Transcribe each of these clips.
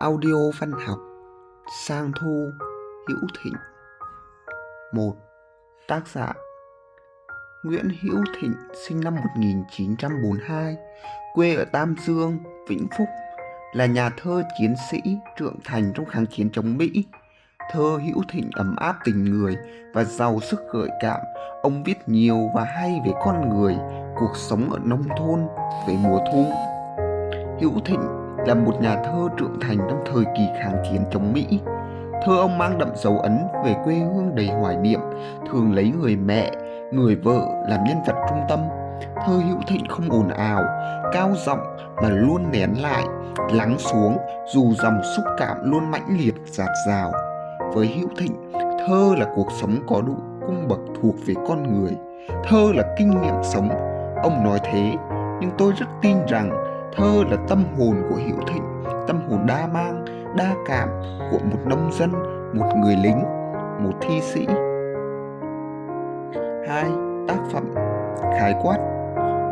Audio văn học Sang Thu Hữu Thịnh. Một Tác giả Nguyễn Hữu Thịnh sinh năm 1942 Quê ở Tam Dương, Vĩnh Phúc Là nhà thơ chiến sĩ trưởng thành trong kháng chiến chống Mỹ. Thơ Hữu Thịnh ấm áp tình người và giàu sức gợi cảm. Ông viết nhiều và hay về con người, cuộc sống ở nông thôn, về mùa thu. Hữu Thịnh là một nhà thơ trưởng thành trong thời kỳ kháng chiến chống Mỹ. Thơ ông mang đậm dấu ấn về quê hương đầy hoài niệm, thường lấy người mẹ, người vợ làm nhân vật trung tâm. Thơ hữu thịnh không ồn ào, cao giọng mà luôn nén lại, lắng xuống dù dòng xúc cảm luôn mãnh liệt giạt rào. Với hữu thịnh, thơ là cuộc sống có đủ cung bậc thuộc về con người. Thơ là kinh nghiệm sống. Ông nói thế, nhưng tôi rất tin rằng Thơ là tâm hồn của hiểu Thịnh, tâm hồn đa mang, đa cảm của một nông dân, một người lính, một thi sĩ. Hai Tác phẩm Khái quát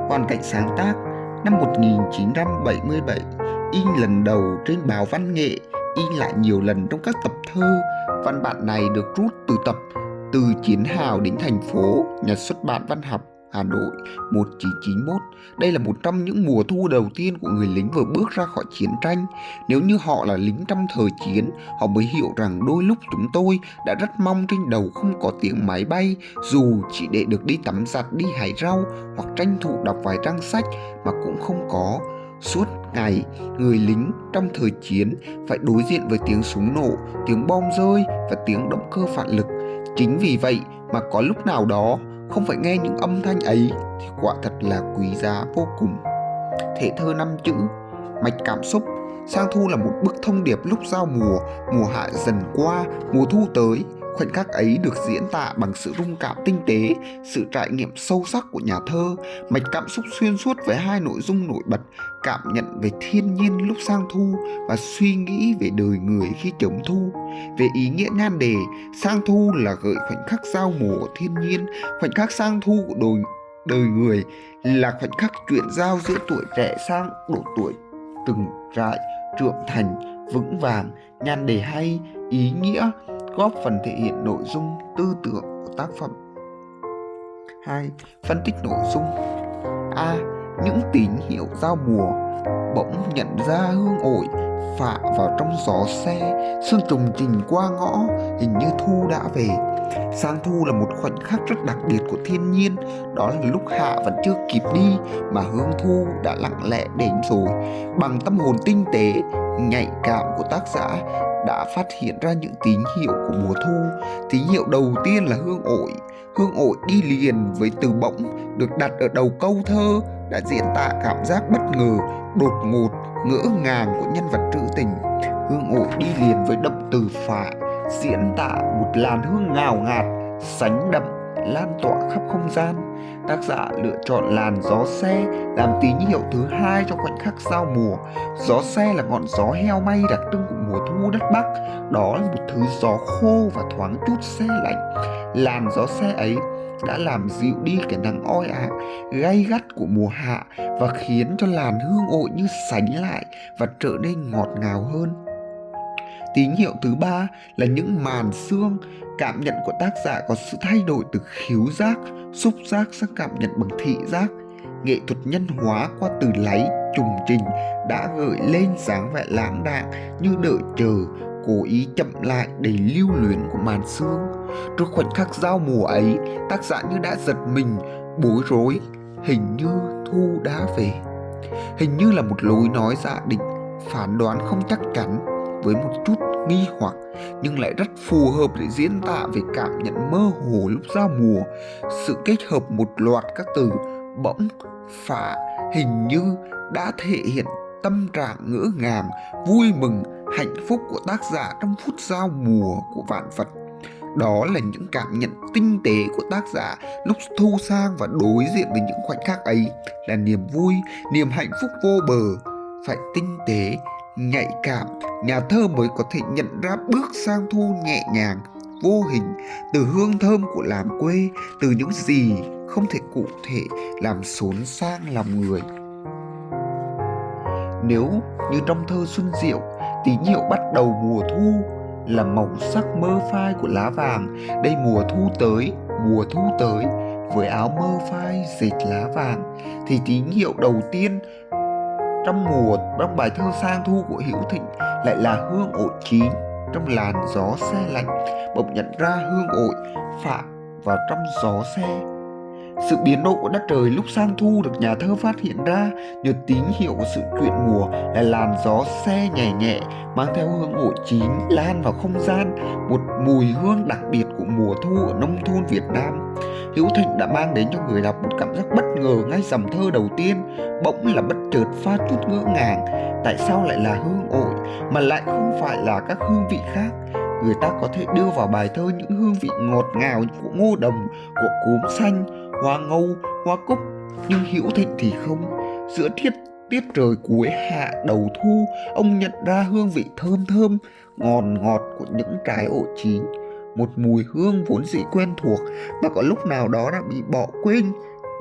Hoàn cảnh sáng tác Năm 1977 In lần đầu trên báo văn nghệ In lại nhiều lần trong các tập thơ. Văn bản này được rút từ tập Từ chiến hào đến thành phố Nhà xuất bản văn học. Hà Nội 1991. Đây là một trong những mùa thu đầu tiên của người lính vừa bước ra khỏi chiến tranh. Nếu như họ là lính trong thời chiến, họ mới hiểu rằng đôi lúc chúng tôi đã rất mong trên đầu không có tiếng máy bay, dù chỉ để được đi tắm giặt đi hái rau hoặc tranh thủ đọc vài trang sách mà cũng không có. Suốt ngày, người lính trong thời chiến phải đối diện với tiếng súng nổ, tiếng bom rơi và tiếng động cơ phản lực. Chính vì vậy mà có lúc nào đó không phải nghe những âm thanh ấy thì quả thật là quý giá vô cùng. Thể thơ năm chữ, mạch cảm xúc, sang thu là một bức thông điệp lúc giao mùa. Mùa hạ dần qua, mùa thu tới khoảnh khắc ấy được diễn tả bằng sự rung cảm tinh tế sự trải nghiệm sâu sắc của nhà thơ mạch cảm xúc xuyên suốt với hai nội dung nổi bật cảm nhận về thiên nhiên lúc sang thu và suy nghĩ về đời người khi chấm thu. Về ý nghĩa nhan đề sang thu là gợi khoảnh khắc giao mùa của thiên nhiên khoảnh khắc sang thu của đời, đời người là khoảnh khắc chuyển giao giữa tuổi trẻ sang độ tuổi từng trại trưởng thành vững vàng. Nhan đề hay ý nghĩa góp phần thể hiện nội dung tư tưởng của tác phẩm 2. Phân tích nội dung A. Những tín hiệu giao mùa Bỗng nhận ra hương ổi phạ vào trong gió xe, Sương trùng trình qua ngõ, Hình như thu đã về Sang thu là một khoảnh khắc rất đặc biệt của thiên nhiên, Đó là lúc hạ vẫn chưa kịp đi Mà hương thu đã lặng lẽ đến rồi Bằng tâm hồn tinh tế, Nhạy cảm của tác giả đã phát hiện ra những tín hiệu của mùa thu. Tín hiệu đầu tiên là hương ổi. Hương ổi đi liền với từ bỗng được đặt ở đầu câu thơ đã diễn tả cảm giác bất ngờ, đột ngột, ngỡ ngàng của nhân vật trữ tình. Hương ổi đi liền với động từ phạ, diễn tả một làn hương ngào ngạt, sánh đậm, lan tỏa khắp không gian tác giả lựa chọn làn gió xe làm tín hiệu thứ hai cho khoảnh khắc giao mùa. Gió xe là ngọn gió heo may đặc trưng của mùa thu đất Bắc. Đó là một thứ gió khô và thoáng chút xe lạnh. Làn gió xe ấy đã làm dịu đi cái nắng oi ả, gay gắt của mùa hạ và khiến cho làn hương ội như sánh lại và trở nên ngọt ngào hơn. Tín hiệu thứ ba là những màn xương, cảm nhận của tác giả có sự thay đổi từ khiếu giác, xúc giác sang cảm nhận bằng thị giác. Nghệ thuật nhân hóa qua từ láy, trùng trình đã gợi lên dáng vẻ lãng đạm như đợi chờ, cố ý chậm lại để lưu luyến của màn xương. Trước khoảnh khắc giao mùa ấy, tác giả như đã giật mình, bối rối, hình như thu đã về. Hình như là một lối nói giả định, phán đoán không chắc chắn với một chút nghi hoặc, nhưng lại rất phù hợp để diễn tả về cảm nhận mơ hồ lúc giao mùa. Sự kết hợp một loạt các từ bỗng, phả, hình như đã thể hiện tâm trạng ngỡ ngàng, vui mừng, hạnh phúc của tác giả trong phút giao mùa của vạn vật. Đó là những cảm nhận tinh tế của tác giả lúc thu sang và đối diện với những khoảnh khắc ấy là niềm vui, niềm hạnh phúc vô bờ, phải tinh tế nhạy cảm, nhà thơ mới có thể nhận ra bước sang thu nhẹ nhàng, vô hình từ hương thơm của làng quê, từ những gì không thể cụ thể làm xốn sang lòng người. Nếu như trong thơ Xuân Diệu, tín hiệu bắt đầu mùa thu là màu sắc mơ phai của lá vàng đây mùa thu tới mùa thu tới với áo mơ phai dệt lá vàng thì tín hiệu đầu tiên trong mùa trong bài thơ sang thu của Hữu Thịnh lại là hương ổi chín trong làn gió xe lạnh bỗng nhận ra hương ổi phạm vào trong gió xe sự biến đổi của đất trời lúc sang thu được nhà thơ phát hiện ra nhờ tín hiệu của sự chuyển mùa là làn gió xe nhẹ nhẹ mang theo hương ổi chín lan vào không gian, một mùi hương đặc biệt của mùa thu ở nông thôn Việt Nam. Hiếu Thịnh đã mang đến cho người đọc một cảm giác bất ngờ ngay dòng thơ đầu tiên, bỗng là bất chợt pha chút ngỡ ngàng. Tại sao lại là hương ổi mà lại không phải là các hương vị khác? Người ta có thể đưa vào bài thơ những hương vị ngọt ngào của ngô đồng, của cúm xanh, hoa ngâu, hoa cúc nhưng Hữu Thịnh thì không. Giữa thiết tiết trời cuối hạ đầu thu, ông nhận ra hương vị thơm thơm, ngọt ngọt của những trái ổ chín. Một mùi hương vốn dĩ quen thuộc mà có lúc nào đó đã bị bỏ quên,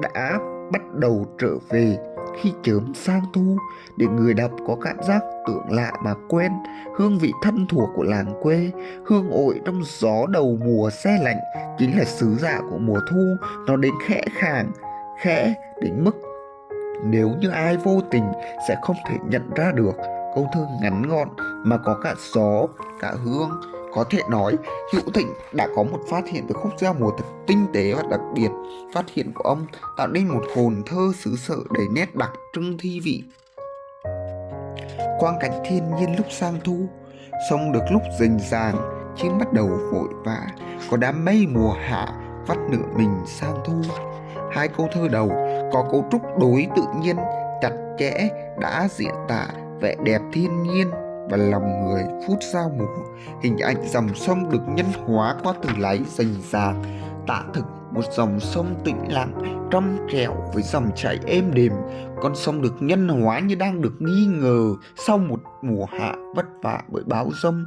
đã bắt đầu trở về khi chớm sang thu để người đọc có cảm giác tưởng lạ mà quen. Hương vị thân thuộc của làng quê hương ội trong gió đầu mùa xe lạnh chính là sứ giả của mùa thu. Nó đến khẽ khàng khẽ đến mức nếu như ai vô tình sẽ không thể nhận ra được câu thơ ngắn gọn mà có cả gió cả hương có thể nói, hữu thịnh đã có một phát hiện về khúc giao mùa thật tinh tế và đặc biệt. Phát hiện của ông tạo nên một hồn thơ xứ sở đầy nét đặc trưng thi vị. Quang cảnh thiên nhiên lúc sang thu, sông được lúc rình ràng, chim bắt đầu vội vã, có đám mây mùa hạ vắt nửa mình sang thu. Hai câu thơ đầu có cấu trúc đối tự nhiên, chặt chẽ, đã diễn tả vẻ đẹp thiên nhiên và lòng người phút giao mùa hình ảnh dòng sông được nhân hóa qua từ lái dành ràng tả thực một dòng sông tĩnh lặng, trong trẻo với dòng chảy êm đềm. Con sông được nhân hóa như đang được nghi ngờ sau một mùa hạ vất vả bởi bão rông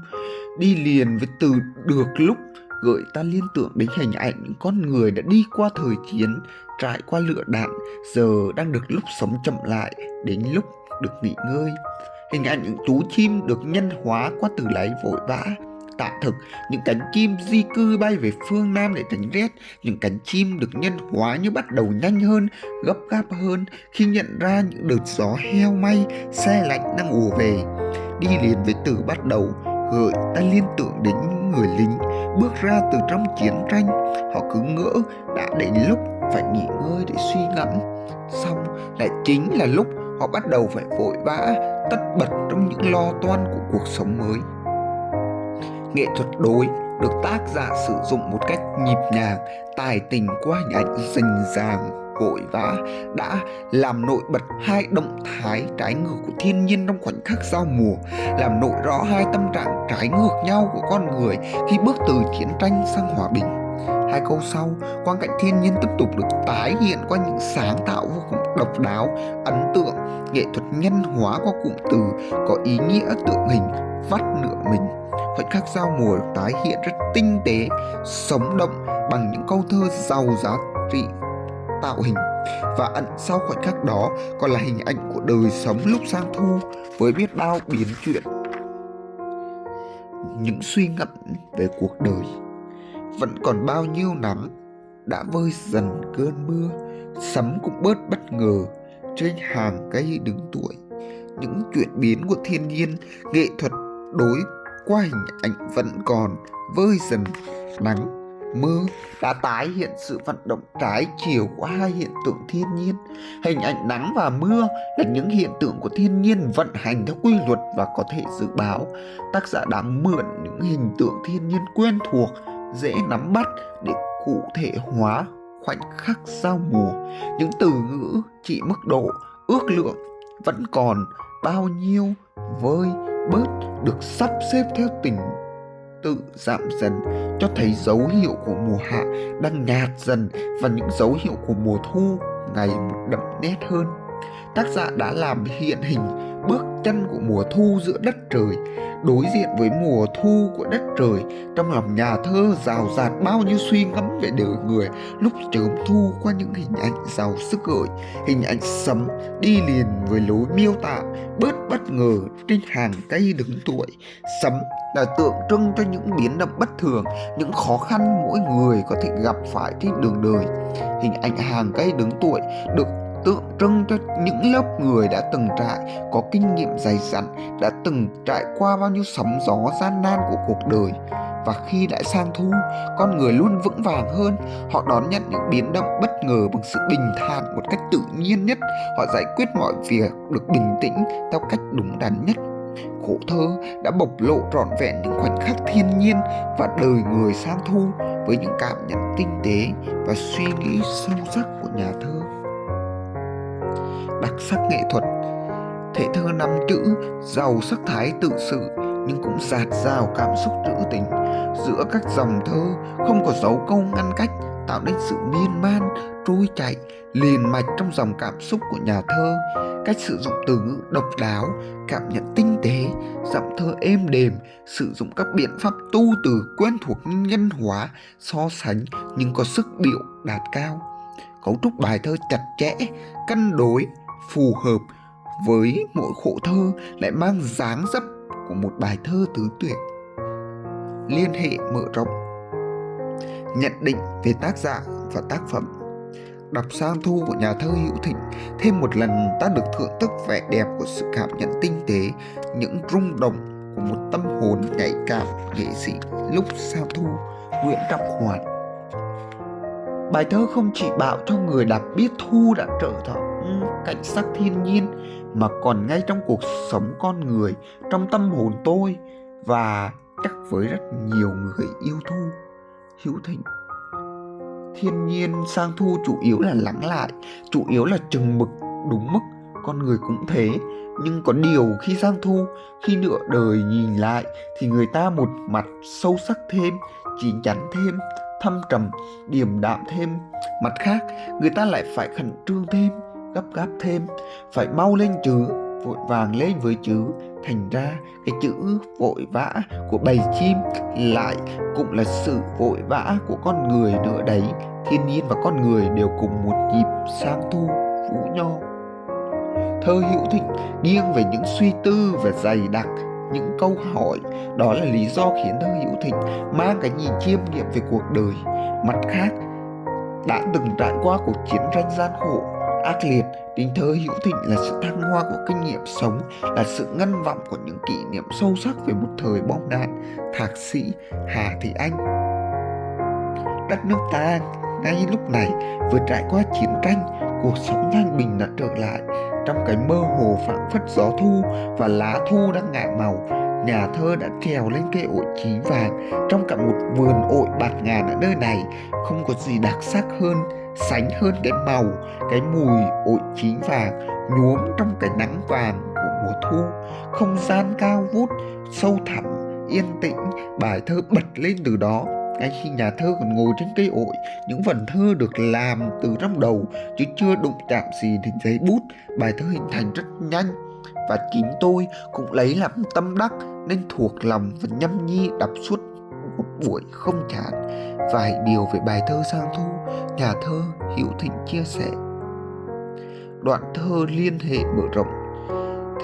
đi liền với từ được lúc, gợi ta liên tưởng đến hình ảnh những con người đã đi qua thời chiến, trải qua lửa đạn, giờ đang được lúc sống chậm lại, đến lúc được nghỉ ngơi hình ảnh những chú chim được nhân hóa qua từ lấy vội vã. Tạ thực, những cánh chim di cư bay về phương Nam để tránh rét, những cánh chim được nhân hóa như bắt đầu nhanh hơn, gấp gáp hơn khi nhận ra những đợt gió heo may, xe lạnh đang ùa về. Đi liền với từ bắt đầu, gợi ta liên tưởng đến những người lính bước ra từ trong chiến tranh. Họ cứ ngỡ đã đến lúc phải nghỉ ngơi để suy ngẫm. Xong, lại chính là lúc họ bắt đầu phải vội vã, tất bật trong những lo toan của cuộc sống mới. Nghệ thuật đối được tác giả sử dụng một cách nhịp nhàng, tài tình qua hình ảnh rình ràng, vội vã, đã làm nổi bật hai động thái trái ngược của thiên nhiên trong khoảnh khắc giao mùa, làm nổi rõ hai tâm trạng trái ngược nhau của con người khi bước từ chiến tranh sang hòa bình. Hai câu sau, quang cảnh thiên nhiên tiếp tục được tái hiện qua những sáng tạo vô cùng độc đáo, ấn tượng, nghệ thuật nhân hóa qua cụm từ có ý nghĩa tượng hình, vắt nửa mình. Khoảnh khắc giao mùa tái hiện rất tinh tế, sống động bằng những câu thơ giàu giá trị tạo hình. Và ẩn sau khoảnh khắc đó còn là hình ảnh của đời sống lúc sang thu với biết bao biến chuyển. Những suy ngẫm về cuộc đời vẫn còn bao nhiêu nắng đã vơi dần cơn mưa sấm cũng bớt bất ngờ trên hàng cây đứng tuổi. Những chuyển biến của thiên nhiên, nghệ thuật đối qua hình ảnh vẫn còn vơi dần, nắng, mưa đã tái hiện sự vận động trái chiều của hai hiện tượng thiên nhiên. Hình ảnh nắng và mưa là những hiện tượng của thiên nhiên vận hành theo quy luật và có thể dự báo. Tác giả đã mượn những hình tượng thiên nhiên quen thuộc, dễ nắm bắt để cụ thể hóa khoảnh khắc giao mùa, những từ ngữ chỉ mức độ, ước lượng vẫn còn bao nhiêu vơi bớt được sắp xếp theo tình tự giảm dần cho thấy dấu hiệu của mùa hạ đang nhạt dần và những dấu hiệu của mùa thu ngày một đậm nét hơn. Tác giả đã làm hiện hình bước chân của mùa thu giữa đất trời đối diện với mùa thu của đất trời. Trong lòng nhà thơ rào rạt bao nhiêu suy ngẫm về đời người, lúc chớm thu qua những hình ảnh giàu sức gợi, hình ảnh sấm đi liền với lối miêu tả, bớt bất ngờ trên hàng cây đứng tuổi. Sấm là tượng trưng cho những biến động bất thường, những khó khăn mỗi người có thể gặp phải trên đường đời. Hình ảnh hàng cây đứng tuổi được tượng trưng cho những lớp người đã từng trải, có kinh nghiệm dày dặn, đã từng trải qua bao nhiêu sóng gió gian nan của cuộc đời. Và khi đã sang thu, con người luôn vững vàng hơn. Họ đón nhận những biến động bất ngờ bằng sự bình thản một cách tự nhiên nhất. Họ giải quyết mọi việc được bình tĩnh, theo cách đúng đắn nhất. Khổ thơ đã bộc lộ trọn vẹn những khoảnh khắc thiên nhiên và đời người sang thu với những cảm nhận tinh tế và suy nghĩ sâu sắc của nhà thơ đặc sắc nghệ thuật. Thể thơ năm chữ, giàu sắc thái tự sự, nhưng cũng dạt dào cảm xúc trữ tình. Giữa các dòng thơ, không có dấu câu ngăn cách, tạo nên sự miên man, trôi chảy, liền mạch trong dòng cảm xúc của nhà thơ. Cách sử dụng từ ngữ độc đáo, cảm nhận tinh tế, giọng thơ êm đềm, sử dụng các biện pháp tu từ quen thuộc nhân hóa, so sánh, nhưng có sức điệu đạt cao. Cấu trúc bài thơ chặt chẽ, cân đối phù hợp với mỗi khổ thơ lại mang dáng dấp của một bài thơ tứ tuyệt. Liên hệ mở rộng. Nhận định về tác giả và tác phẩm. Đọc sang thu của nhà thơ hữu thịnh, thêm một lần ta được thưởng thức vẻ đẹp của sự cảm nhận tinh tế, những rung động của một tâm hồn nhạy cảm nghệ sĩ lúc sao thu, nguyễn trọng hoàn. Bài thơ không chỉ bảo cho người đọc biết thu đã trở thành cảnh sắc thiên nhiên mà còn ngay trong cuộc sống con người, trong tâm hồn tôi và chắc với rất nhiều người yêu thu, hữu thịnh. Thiên nhiên sang thu chủ yếu là lắng lại, chủ yếu là chừng mực, đúng mức, con người cũng thế. Nhưng có điều khi sang thu, khi nửa đời nhìn lại thì người ta một mặt sâu sắc thêm, chín chắn thêm, thâm trầm, điềm đạm thêm. Mặt khác, người ta lại phải khẩn trương thêm gấp gáp thêm, phải mau lên chữ, vội vàng lên với chữ, thành ra cái chữ vội vã của bầy chim lại cũng là sự vội vã của con người nữa đấy. Thiên nhiên và con người đều cùng một nhịp sang thu vũ nho thơ hữu thịnh nghiêng về những suy tư và dày đặc, những câu hỏi. Đó là lý do khiến thơ hữu thịnh mang cái nhìn chiêm nghiệm về cuộc đời. Mặt khác, đã từng trải qua cuộc chiến tranh gian khổ ác liệt tình thơ hữu thịnh là sự thăng hoa của kinh nghiệm sống, là sự ngân vọng của những kỷ niệm sâu sắc về một thời bom đạn, thạc sĩ Hà Thị Anh. Đất nước ta ngay lúc này vừa trải qua chiến tranh, cuộc sống thanh bình đã trở lại. Trong cái mơ hồ phảng phất gió thu và lá thu đang ngả màu, nhà thơ đã trèo lên cây ổi chín vàng trong cả một vườn ổi bạt ngàn ở nơi này không có gì đặc sắc hơn sánh hơn cái màu, cái mùi ổi chín vàng nhuốm trong cái nắng vàng của mùa thu. Không gian cao vút, sâu thẳm, yên tĩnh, bài thơ bật lên từ đó. Ngay khi nhà thơ còn ngồi trên cây ổi, những vần thơ được làm từ trong đầu chứ chưa đụng chạm gì đến giấy bút, bài thơ hình thành rất nhanh. Và chính tôi cũng lấy làm tâm đắc nên thuộc lòng và nhâm nhi đọc suốt một buổi không chán, vài điều về bài thơ sang thu, nhà thơ hữu thịnh chia sẻ. Đoạn thơ liên hệ mở rộng,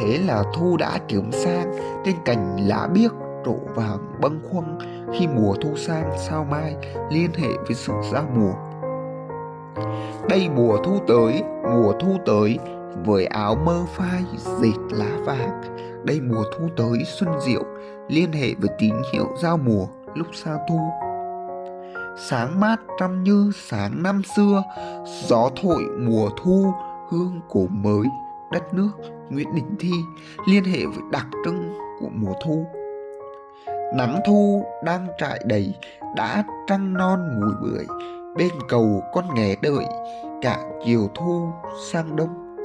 thế là thu đã trưởng sang trên cành lá biếc trổ vàng bâng khuâng. Khi mùa thu sang sao mai, liên hệ với sự ra mùa. Đây mùa thu tới, mùa thu tới, với áo mơ phai dệt lá vàng. Đây mùa thu tới, xuân diệu, liên hệ với tín hiệu giao mùa lúc xa thu. Sáng mát trăm như sáng năm xưa, gió thổi mùa thu, hương cổ mới, đất nước nguyễn đình thi liên hệ với đặc trưng của mùa thu. Nắng thu đang trại đầy đã trăng non mùi bưởi, bên cầu con nghé đợi, cả chiều thu sang đông.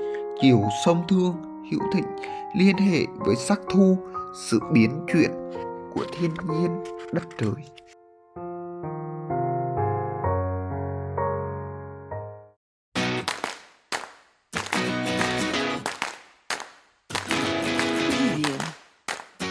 Chiều sông thương, hữu thịnh liên hệ với sắc thu, sự biến chuyển của thiên nhiên đất trời.